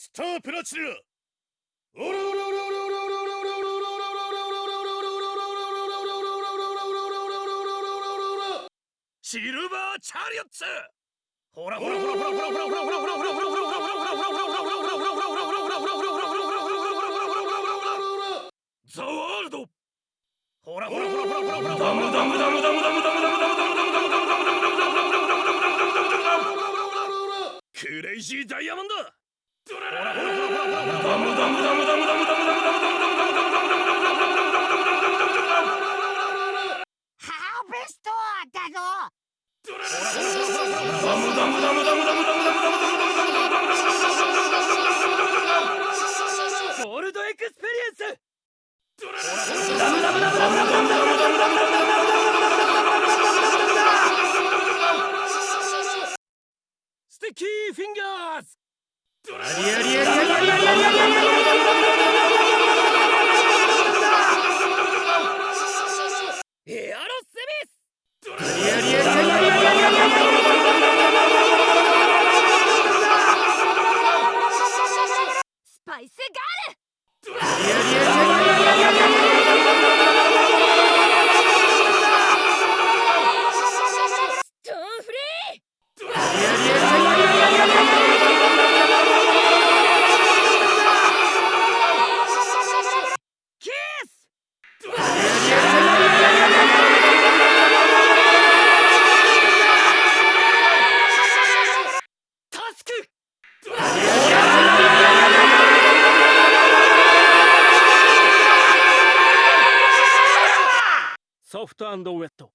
スタープラチナシルバーチャリオツららららららららららららららららららステッキーフィンガーズ Ari, Ari, Ari, ソフトウェット。